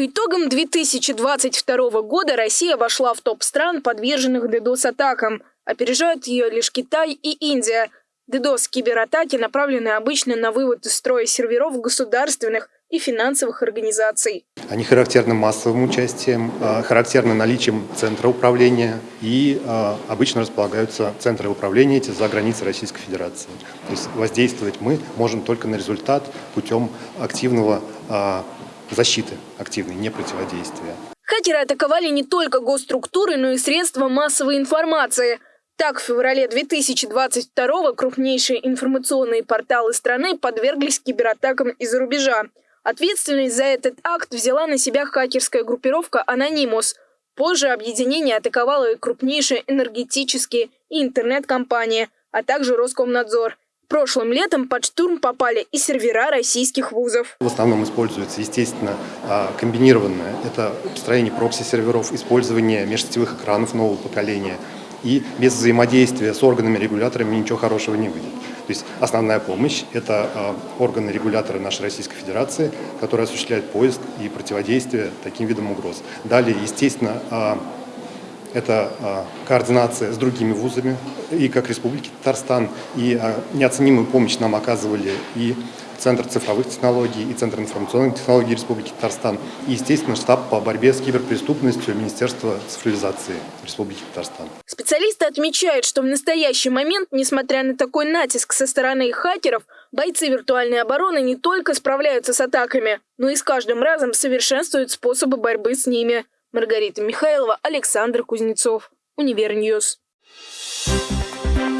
По итогам 2022 года Россия вошла в топ стран, подверженных DDoS-атакам. Опережают ее лишь Китай и Индия. DDoS-кибератаки направлены обычно на вывод из строя серверов государственных и финансовых организаций. Они характерны массовым участием, а, характерны наличием центра управления и а, обычно располагаются центры управления эти за границей Российской Федерации. То есть воздействовать мы можем только на результат путем активного а, защиты активной, не противодействия. Хакеры атаковали не только госструктуры, но и средства массовой информации. Так, в феврале 2022 крупнейшие информационные порталы страны подверглись кибератакам из-за рубежа. Ответственность за этот акт взяла на себя хакерская группировка «Анонимус». Позже объединение атаковало и крупнейшие энергетические и интернет-компании, а также Роскомнадзор – Прошлым летом под штурм попали и сервера российских вузов. В основном используется, естественно, а, комбинированное. Это построение прокси-серверов, использование межсетевых экранов нового поколения. И без взаимодействия с органами-регуляторами ничего хорошего не выйдет. То есть основная помощь – это а, органы-регуляторы нашей Российской Федерации, которые осуществляют поиск и противодействие таким видам угроз. Далее, естественно, а, это а, координация с другими вузами, и как Республики Татарстан, и а, неоценимую помощь нам оказывали и Центр цифровых технологий и Центр информационных технологий Республики Татарстан, и, естественно, штаб по борьбе с киберпреступностью Министерства цифровизации Республики Татарстан. Специалисты отмечают, что в настоящий момент, несмотря на такой натиск со стороны хакеров, бойцы виртуальной обороны не только справляются с атаками, но и с каждым разом совершенствуют способы борьбы с ними. Маргарита Михайлова, Александр Кузнецов. Универньюз. Thank you